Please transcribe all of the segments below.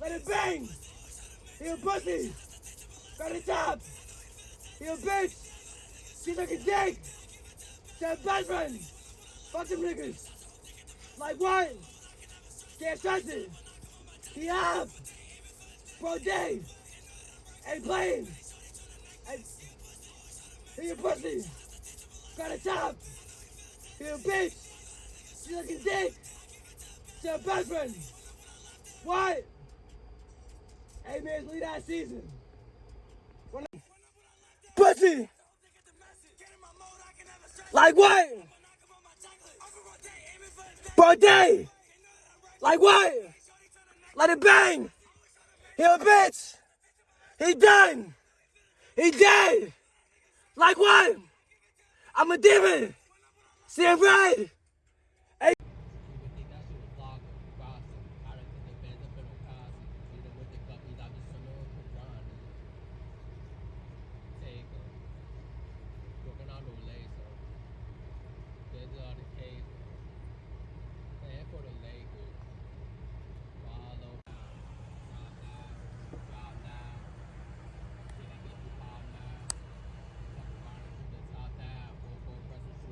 Let it bang. He a pussy. Got a top. He a bitch. She like a dick. A best friend. Fuck them niggas. Like what? Can't trust it. He up. Bro Dave. Ain't playing. Ain't... He a pussy. Got a top. He a bitch. She like a dick. She a best friend. What? Hey man, lead that season. Pussy! Like what? Bro day! Like what? Let it bang! He a bitch! He done! He dead! Like what? I'm a demon! See it right?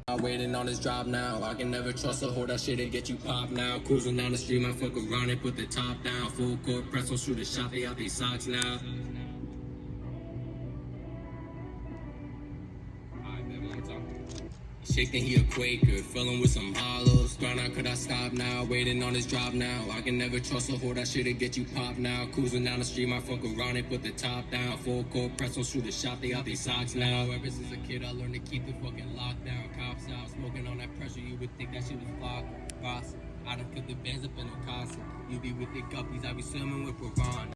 I'm waiting on this drop now. I can never trust a whore that shit and get you popped now. Cruising down the street, I fuck around and put the top down. Full court press, will shoot a shot, they out these socks now. Shaking, he a Quaker, filling with some hollows. Grind out, could I stop now? Waiting on his drop now. I can never trust a whore that shit'll get you popped now. Cruising down the street, my fuck around and put the top down. Full court press, will shoot a shot, they out these socks now. Ever since a kid, I learned to keep the fucking lockdown. Cops out, smoking on that pressure, you would think that shit was flock. Boss, I done put the bands up in concert. You be with the guppies, I be swimming with piranha.